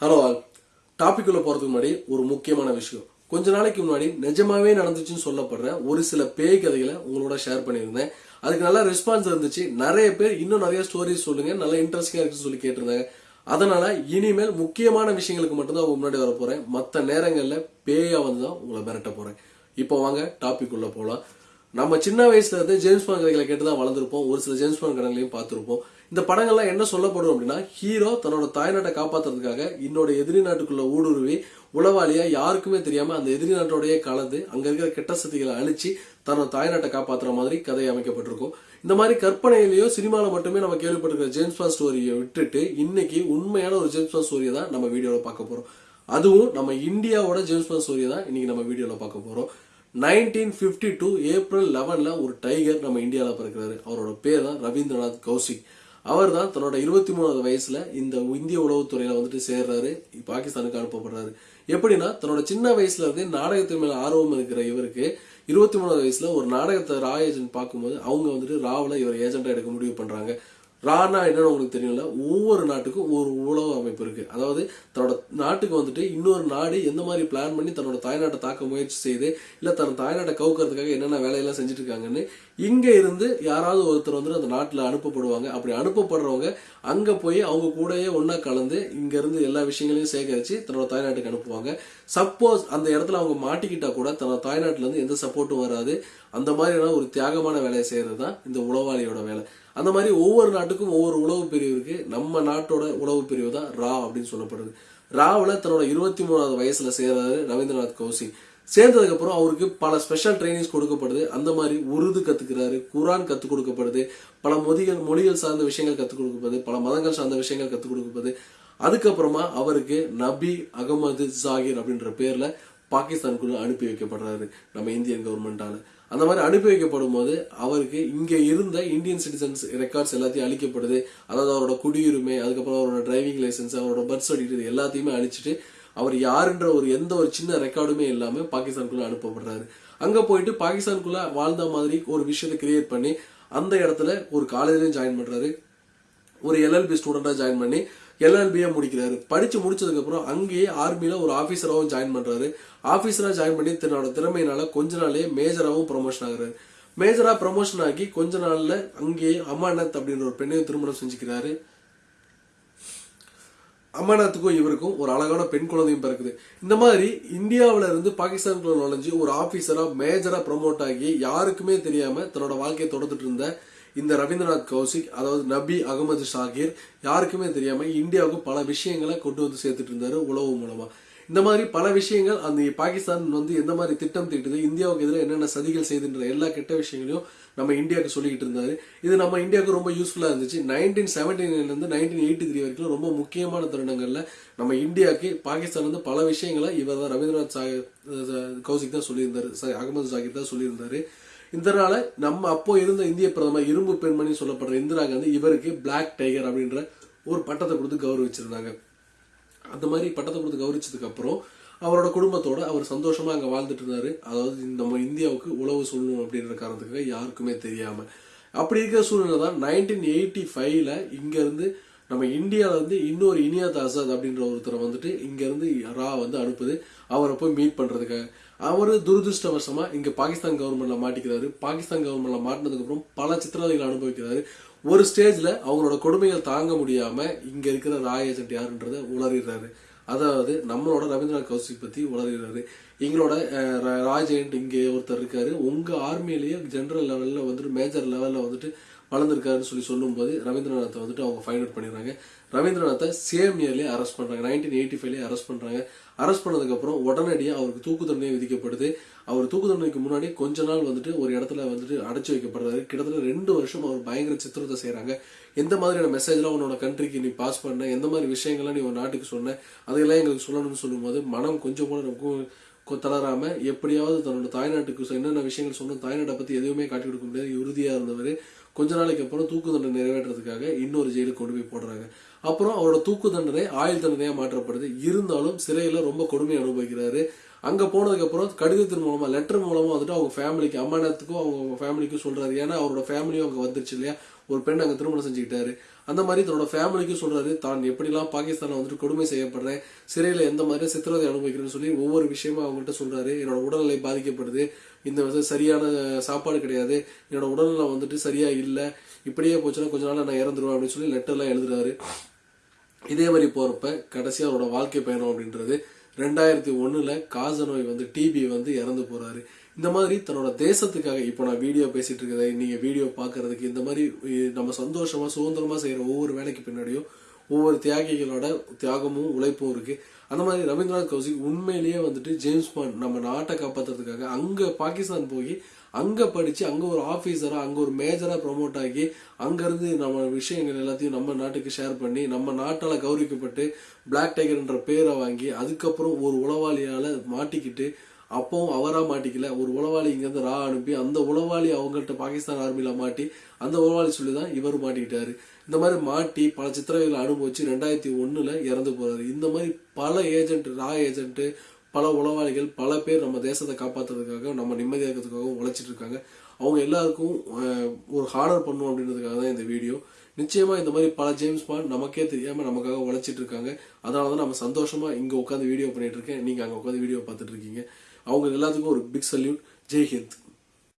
Hello all topic போறதுக்கு முன்னாடி ஒரு முக்கியமான விஷயம். கொஞ்ச நாளைக்கு முன்னாடி நிஜமாவே நடந்துச்சுன்னு சொல்லப்படுற ஒரு சில பேய் கதைகளை உங்களோட ஷேர் பண்ணியிருந்தேன். அதுக்கு நல்ல ரெஸ்பான்ஸ் இருந்துச்சு. நிறைய பேர் இன்னும் நிறைய ஸ்டோரிஸ் சொல்லுங்க. நல்ல இன்ட்ரெஸ்டிங்காக இருக்குன்னு சொல்லி கேட்டிருந்தாங்க. அதனால இனிமேல் முக்கியமான விஷயங்களுக்கு மட்டும்தான் உங்க முன்னாடி வர போறேன். மற்ற நேரங்களில் பேயா வந்து தான் உங்களை மிரட்ட போறேன். இப்போ வாங்க டாபிக் உள்ள போகலாம் நம்ம சின்ன வயசுல இருந்து ஜேம்ஸ் பாண்ட் கதைகளை கேட்டு தான் வளர்ந்துருப்போம். ஒரு சில ஜேம்ஸ் பாண்ட் கதைகளையும் பார்த்துருப்போம். இந்த படங்கள்லாம் என்ன சொல்லப்படும் அப்படின்னா ஹீரோ தன்னோட தாய்நாட்டை காப்பாத்துறதுக்காக இன்னோட எதிரி நாட்டுக்குள்ள ஊடுருவி உளவாளியா யாருக்குமே தெரியாம அந்த எதிரி நாட்டோடயே கலந்து அங்க இருக்கிற கெட்ட சக்திகளை அழிச்சு தன்னோட தாய்நாட்டை காப்பாத்துற மாதிரி கதை அமைக்கப்பட்டிருக்கும். இந்த மாதிரி கற்பனையிலேயோ சினிமாவில் மட்டுமே நம்ம கேள்விப்பட்டிருக்கிற ஜேம்ஸ் பாண்ட் ஸ்டோரியை விட்டுட்டு இன்னைக்கு உண்மையான ஒரு ஜேம்ஸ் பாண்ட் ஸ்டோரியை தான் நம்ம வீடியோவில் பார்க்க போறோம். அதுவும் நம்ம இந்தியாவோட ஜேம்ஸ் பாண்ட் ஸ்டோரியை தான் இன்னைக்கு நம்ம வீடியோவில் பார்க்க போறோம். நைன்டீன் ஃபிஃப்டி டூ ஏப்ரல் லெவனில் ஒரு டைகர் நம்ம இந்தியாவில் பிறக்கிறாரு. அவரோட பேர் தான் ரவீந்திரநாத் கௌசிக். அவர் தான் தன்னோட இருபத்தி மூணாவது வயசில் இந்த இந்திய உளவுத்துறையில் வந்துட்டு சேர்றாரு பாகிஸ்தானுக்கு அனுப்பப்படுறாரு. எப்படின்னா தன்னோட சின்ன வயசுல இருந்தே நாடகத்தின் மேல ஆர்வம் இருக்கிற இவருக்கு இருபத்தி மூணாவது வயசுல ஒரு நாடகத்தை ரா ஏஜென்ட் பார்க்கும்போது அவங்க வந்துட்டு ராவில் இவர் ஏஜென்ட்டாக எடுக்க முடிவு பண்ணுறாங்க ரானா என்னன்னு உங்களுக்கு தெரியல ஒவ்வொரு நாட்டுக்கும் ஒரு உளவு அமைப்பு இருக்கு. அதாவது தன்னோட நாட்டுக்கு வந்துட்டு இன்னொரு நாடு எந்த மாதிரி பிளான் பண்ணி தன்னோட தாய்நாட்டை தாக்க முயற்சி செய்து இல்லை தன் தாய்நாட்டை கவுக்கிறதுக்காக என்னென்ன வேலையெல்லாம் செஞ்சுட்டு இருக்காங்கன்னு இங்கே இருந்து யாராவது ஒருத்தர் வந்து அந்த நாட்டில் அனுப்பப்படுவாங்க. அப்படி அனுப்பப்படுறவங்க அங்கே போய் அவங்க கூடயே ஒன்றா கலந்து இங்கேருந்து எல்லா விஷயங்களையும் சேகரித்து தன்னோட தாய்நாட்டுக்கு அனுப்புவாங்க. சப்போஸ் அந்த இடத்துல அவங்க மாட்டிக்கிட்டா கூட தன்னோட தாய்நாட்டிலேருந்து எந்த சப்போர்ட்டும் வராது. அந்த மாதிரியான ஒரு தியாகமான வேலையை செய்கிறது தான் இந்த உளவாளியோட வேலை. அந்த மாதிரி ஒவ்வொரு நாட்டுக்கும் ஒவ்வொரு உளவு பிரிவு இருக்குது நம்ம நாட்டோட உளவு பிரிவு தான் ரா அப்படின்னு சொல்லப்படுது. ராவில் தன்னோட இருபத்தி மூணாவது வயசில் செய்கிறாரு ரவீந்திரநாத் கௌசிக். சேர்ந்ததுக்கப்புறம் அவருக்கு பல ஸ்பெஷல் ட்ரைனிங்ஸ் கொடுக்கப்படுது. அந்த மாதிரி உருது கற்றுக்கிறாரு குரான் கற்றுக் கொடுக்கப்படுது பல மொழிகள் மொழிகள் சார்ந்த விஷயங்கள் கற்றுக் கொடுக்கப்படுது பல மதங்கள் சார்ந்த விஷயங்கள் கற்றுக் கொடுக்கப்படுது. அதுக்கப்புறமா அவருக்கு நபி அகமது ஜாகிர் அப்படின்ற பேரில் பாகிஸ்தானுக்குள்ள அனுப்பி வைக்கப்படுறாரு நம்ம இந்தியன் கவர்மெண்டால அந்த மாதிரி அனுப்பி வைக்கப்படும் போது அவருக்கு இங்க இருந்த இந்தியன் சிட்டிசன்ஸ் ரெக்கார்ட்ஸ் எல்லாத்தையும் அழிக்கப்படுது அதாவது அவரோட குடியுரிமை அதுக்கப்புறம் அவரோட டிரைவிங் லைசன்ஸ் அவரோட பர்த் சர்டிஃபிகேட் எல்லாத்தையுமே அழிச்சிட்டு அவர் யாருன்ற ஒரு எந்த ஒரு சின்ன ரெக்கார்டுமே இல்லாமல் பாகிஸ்தானுக்குள்ள அனுப்பப்படுறாரு. அங்க போயிட்டு பாகிஸ்தானுக்குள்ள வாழ்ந்த மாதிரி ஒரு விஷயத்தை கிரியேட் பண்ணி அந்த இடத்துல ஒரு காலேஜ்லையும் ஜாயின் பண்றாரு. ஒரு எல்எல்பி ஸ்டூடெண்டா ஜாயின் பண்ணி எல்எல்பியை முடிக்கிறாரு. படிச்சு முடிச்சதுக்கு அப்புறம் அங்கேயே ஆர்மியில ஒரு ஆபீசராகவும் ஜாயின் பண்றாரு. ஆபீசரா ஜாயின் பண்ணி தன்னோட திறமையினால கொஞ்ச நாளே மேஜராகவும் ப்ரொமோஷன் ஆகுறாரு. மேஜரா ப்ரமோஷன் ஆகி கொஞ்ச நாள்ல அங்கேயே அமானத் அப்படின்ற ஒரு பெண்ணையும் திருமணம் செஞ்சுக்கிறாரு. அமர்நாத்துக்கும் இவருக்கும் ஒரு அழகான பெண் குழந்தையும் பிறக்குது. இந்த மாதிரி இந்தியாவில இருந்து பாகிஸ்தானுக்குள்ள நுழைஞ்சு ஒரு ஆபீசரா மேஜரா ப்ரொமோட் ஆகி யாருக்குமே தெரியாம தன்னோட வாழ்க்கையை தொடர்ந்துட்டு இருந்த இந்த ரவீந்திரநாத் கௌசிக் அதாவது நபி அகமது ஷாகிர் யாருக்குமே தெரியாம இந்தியாவுக்கு பல விஷயங்களை கொண்டு வந்து சேர்த்துட்டு இருந்தாரு உழவு மூலமா. இந்த மாதிரி பல விஷயங்கள் அந்த பாகிஸ்தான் வந்து எந்த மாதிரி திட்டம் தீட்டுது இந்தியாவுக்கு எதிராக என்னென்ன சதிகள் செய்துன்ற எல்லா கெட்ட விஷயங்களையும் நம்ம இந்தியாவுக்கு சொல்லிக்கிட்டு இருந்தாரு. இது நம்ம இந்தியாவுக்கு ரொம்ப யூஸ்ஃபுல்லாக இருந்துச்சு. நைன்டீன் செவன்டி நைன்லேருந்து நைன்டீன் எயிட்டி த்ரீ வரைக்கும் ரொம்ப முக்கியமான தருணங்களில் நம்ம இந்தியாவுக்கு பாகிஸ்தான் வந்து பல விஷயங்களை இவர் தான் ரவீந்திரநாத் சாகர் கௌசிக் தான் சொல்லியிருந்தாரு. அகமது சாகிர் தான் சொல்லியிருந்தாரு. இதனால நம்ம அப்போ இருந்த இந்திய பிரதமர் இரும்பு பெண்மணி சொல்லப்படுற இந்திரா காந்தி இவருக்கு பிளாக் டைகர் அப்படின்ற ஒரு பட்டத்தை கொடுத்து கௌரவிச்சிருந்தாங்க. அந்த மாதிரி பட்டத்தை கொடுத்து கௌரவிச்சதுக்கு அப்புறம் அவரோட குடும்பத்தோட அவர் சந்தோஷமா அங்கே வாழ்ந்துட்டு இருந்தாரு. அதாவது நம்ம இந்தியாவுக்கு உழவு சொல்லணும் அப்படின்ற காரணத்துக்காக யாருக்குமே தெரியாம. அப்படி இருக்கிற சூழ்நிலை தான் நைன்டீன் எயிட்டி ஃபைவ்ல இங்கேருந்து நம்ம இந்தியாவில் வந்து இன்னொரு இனியாத் ஆசாத் அப்படின்ற ஒருத்தரை வந்துட்டு இங்கேருந்து ரா வந்து அனுப்புது. அவரை போய் மீட் பண்ணுறதுக்காக அவர் துரதிருஷ்டவசமாக இங்கே பாகிஸ்தான் கவர்மெண்ட்டில் மாட்டிக்கிறாரு. பாகிஸ்தான் கவர்மெண்ட்டில் மாட்டினதுக்கப்புறம் பல சித்திரவதைகளை அனுபவிக்கிறாரு. ஒரு ஸ்டேஜில் அவங்களோட கொடுமைகள் தாங்க முடியாமல் இங்கே இருக்கிற ராய் ஏஜென்ட் யாருன்றத உளறிடுறாரு. அதாவது நம்மளோட ரவீந்திரநாத் கௌசிக் பற்றி உளறிடுறாரு. எங்களோட ரா- ராஜ் ஏஜென்ட் இங்கே ஒருத்தர் இருக்காரு. உங்கள் ஆர்மியிலேயே ஜென்ரல் லெவலில் வந்துட்டு மேஜர் லெவலில் வந்துட்டு வளர்ந்துருக்காருன்னு சொல்லி சொல்லும்போது ரவீந்திரநாத்தை வந்துட்டு அவங்க ஃபைண்ட் அவுட் பண்ணிடுறாங்க. ரவீந்திரநாத்தை சேம் இயர்லேயே அரெஸ்ட் பண்ணுறாங்க நைன்டீன் எயிட்டி ஃபைவ்லேயே அரெஸ்ட் பண்ணுறாங்க அரெஸ்ட் பண்ணதுக்கப்புறம் உடனடியாக அவருக்கு தூக்கு தண்டனை விதிக்கப்படுது. அவர் தூக்கு தண்டனைக்கு முன்னாடி கொஞ்ச நாள் வந்துட்டு ஒரு இடத்துல வந்துட்டு அடைச்சி வைக்கப்படுறாரு கிட்டத்தட்ட ரெண்டு வருஷம் அவர் பயங்கர சித்திரத்தை செய்கிறாங்க எந்த மாதிரியான மெசேஜ்லாம் உன்னோட கண்ட்ரிக்கு நீ பாஸ் பண்ண? எந்த மாதிரி விஷயங்கள்லாம் நீ உன் நாட்டுக்கு சொன்ன? அதையெல்லாம் எங்களுக்கு சொல்லணும்னு சொல்லும்போது மனம் கொஞ்சம் கூட நமக்கு தளராம எப்படியாவது தன்னோட தாய்நாட்டுக்கு என்னென்ன விஷயங்கள் சொன்னோம் தாய்நாட்டை பத்தி எதுவுமே காட்டி கொடுக்க முடியாது. உறுதியா இருந்தவர் கொஞ்ச நாளைக்கு அப்புறம் தூக்கு தண்டனை நிறைவேற்றுறதுக்காக இன்னொரு ஜெயிலுக்கு கொண்டு போய் போடுறாங்க. அப்புறம் அவரோட தூக்கு தண்டனை ஆயுள் தண்டனையா மாற்றப்படுது. இருந்தாலும் சிறையில ரொம்ப கொடுமை அனுபவிக்கிறாரு. அங்க போனதுக்கு அப்புறம் கடிதத்தின் மூலமா லெட்டர் மூலமா வந்துட்டு அவங்க ஃபேமிலிக்கு அம்மானத்துக்கும் அவங்க ஃபேமிலிக்கும் சொல்றாரு. ஏன்னா அவரோட ஃபேமிலியும் அங்க வந்துருச்சு இல்லையா? ஒரு பெண் அங்கே திருமணம் செஞ்சுக்கிட்டாரு. அந்த மாதிரி தன்னோட ஃபேமிலிக்கும் சொல்றாரு தான் எப்படிலாம் பாகிஸ்தானில் வந்துட்டு கொடுமை செய்யப்படுறேன் சிறையில் எந்த மாதிரி சித்திரவதை அனுபவிக்கிறேன்னு சொல்லி ஒவ்வொரு விஷயமா அவங்ககிட்ட சொல்றாரு. என்னோட உடல்நிலை பாதிக்கப்படுது. இந்த வந்து சரியான சாப்பாடு கிடையாது. என்னோட உடல்நிலை வந்துட்டு சரியா இல்லை. இப்படியே போச்சுன்னா கொஞ்ச நாள் நான் இறந்துருவேன் அப்படின்னு சொல்லி லெட்டர்லாம் எழுதுறாரு. இதே மாதிரி போறப்ப கடைசி அவரோட வாழ்க்கை பயணம் அப்படின்றது ரெண்டாயிரத்தி ஒன்றில் காச நோய் வந்து டிபி வந்து இறந்து போறாரு. இந்த மாதிரி தன்னோட தேசத்துக்காக இப்போ நான் வீடியோ பேசிகிட்டு இருக்கிறத நீங்கள் வீடியோ பார்க்குறதுக்கு இந்த மாதிரி நம்ம சந்தோஷமாக சுதந்திரமாக செய்கிற ஒவ்வொரு வேலைக்கு பின்னாடியும் ஒவ்வொரு தியாகிகளோட தியாகமும் உழைப்பும் இருக்குது அந்த மாதிரி ரவீந்திரநாத் கௌசிக் உண்மையிலேயே வந்துட்டு ஜேம்ஸ் பாண்ட் நம்ம நாட்டை காப்பாத்துறதுக்காக அங்கே பாகிஸ்தான் போய் அங்கே படித்து அங்கே ஒரு ஆஃபீஸராக அங்கே ஒரு மேஜராக ப்ரொமோட் ஆகி அங்கேருந்து நம்ம விஷயங்கள் எல்லாத்தையும் நம்ம நாட்டுக்கு ஷேர் பண்ணி நம்ம நாட்டால் கௌரவிக்கப்பட்டு பிளாக் டைகர்ன்ற பேரை வாங்கி அதுக்கப்புறம் ஒரு உளவாளியால் மாட்டிக்கிட்டு அப்பவும் அவரா மாட்டிக்கல. ஒரு உளவாளி இங்கேருந்து ரா அனுப்பி அந்த உளவாளி அவங்கள்ட்ட பாகிஸ்தான் ஆர்மியில் மாட்டி அந்த உளவாளி சொல்லி தான் இவர் மாட்டிக்கிட்டாரு. இந்த மாதிரி மாட்டி பல சித்திரவைகளை அனுபவிச்சு ரெண்டாயிரத்தி ஒண்ணுல இறந்து போறாரு. இந்த மாதிரி பல ஏஜென்ட் ரா ஏஜென்ட் பல உளவாளிகள் பல பேர் நம்ம தேசத்தை காப்பாற்றுறதுக்காக நம்ம நிம்மதியாக இருக்கிறதுக்காகவும் உழைச்சிட்டு இருக்காங்க. அவங்க எல்லாருக்கும் ஒரு ஹானர் பண்ணும் அப்படின்றதுக்காக தான் இந்த வீடியோ நிச்சயமா இந்த மாதிரி பல ஜேம்ஸ் பாண்ட் நமக்கே தெரியாம நமக்காக உழைச்சிட்டு இருக்காங்க. அதனால தான் நம்ம சந்தோஷமா இங்க உட்காந்து வீடியோ பண்ணிட்டு இருக்கேன். நீங்க அங்க உட்காந்து வீடியோ பார்த்துட்டு இருக்கீங்க. அவங்க எல்லாத்துக்கும் ஒரு பிக் சல்யூட் ஜெய் ஹிந்த்